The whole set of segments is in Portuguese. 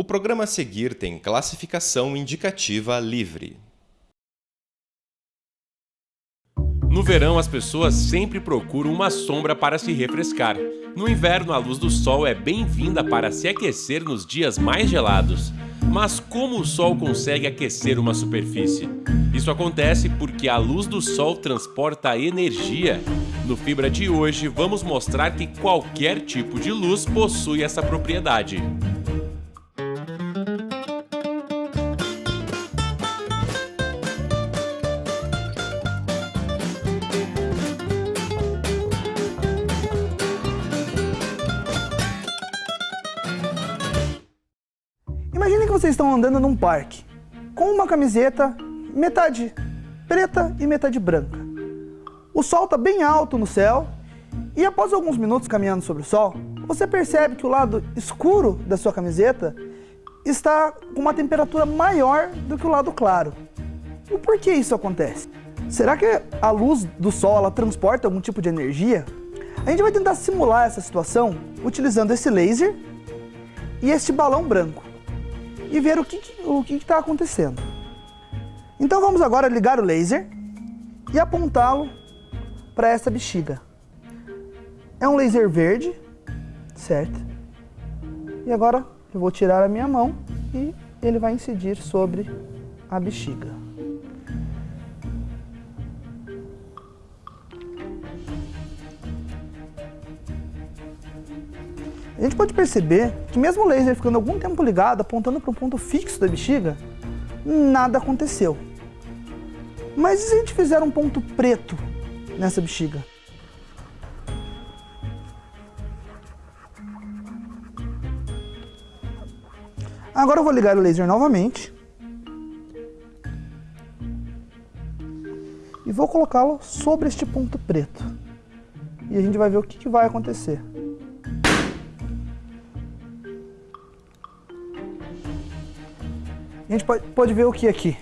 O programa a seguir tem classificação indicativa livre. No verão, as pessoas sempre procuram uma sombra para se refrescar. No inverno, a luz do sol é bem-vinda para se aquecer nos dias mais gelados. Mas como o sol consegue aquecer uma superfície? Isso acontece porque a luz do sol transporta energia. No Fibra de hoje, vamos mostrar que qualquer tipo de luz possui essa propriedade. Imaginem que vocês estão andando num parque com uma camiseta metade preta e metade branca. O sol está bem alto no céu e após alguns minutos caminhando sobre o sol, você percebe que o lado escuro da sua camiseta está com uma temperatura maior do que o lado claro. E por que isso acontece? Será que a luz do sol ela transporta algum tipo de energia? A gente vai tentar simular essa situação utilizando esse laser e este balão branco e ver o que o que está acontecendo. Então vamos agora ligar o laser e apontá-lo para essa bexiga. É um laser verde, certo? E agora eu vou tirar a minha mão e ele vai incidir sobre a bexiga. A gente pode perceber que mesmo o laser ficando algum tempo ligado, apontando para um ponto fixo da bexiga, nada aconteceu. Mas e se a gente fizer um ponto preto nessa bexiga? Agora eu vou ligar o laser novamente. E vou colocá-lo sobre este ponto preto. E a gente vai ver o que, que vai acontecer. A gente pode, pode ver o que aqui?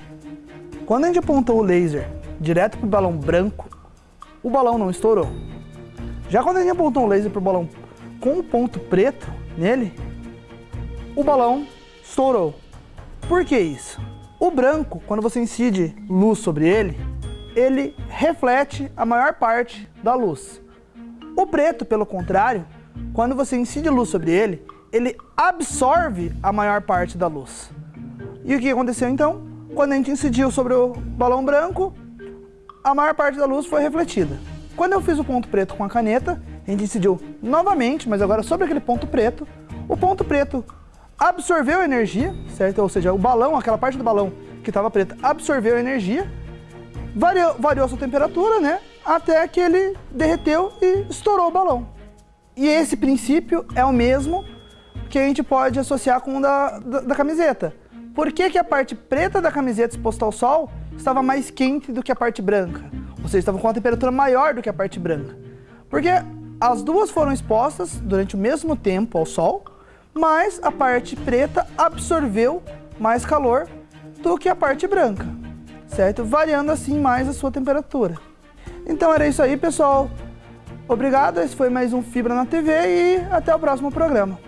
Quando a gente apontou o laser direto para o balão branco, o balão não estourou. Já quando a gente apontou o laser para o balão com um ponto preto nele, o balão estourou. Por que isso? O branco, quando você incide luz sobre ele, ele reflete a maior parte da luz. O preto, pelo contrário, quando você incide luz sobre ele, ele absorve a maior parte da luz. E o que aconteceu então? Quando a gente incidiu sobre o balão branco, a maior parte da luz foi refletida. Quando eu fiz o ponto preto com a caneta, a gente incidiu novamente, mas agora sobre aquele ponto preto, o ponto preto absorveu energia, certo? Ou seja, o balão, aquela parte do balão que estava preta, absorveu energia, variou, variou a sua temperatura, né? Até que ele derreteu e estourou o balão. E esse princípio é o mesmo que a gente pode associar com o da, da, da camiseta. Por que, que a parte preta da camiseta exposta ao sol estava mais quente do que a parte branca? Ou seja, estava com uma temperatura maior do que a parte branca. Porque as duas foram expostas durante o mesmo tempo ao sol, mas a parte preta absorveu mais calor do que a parte branca, certo? Variando assim mais a sua temperatura. Então era isso aí, pessoal. Obrigado, esse foi mais um Fibra na TV e até o próximo programa.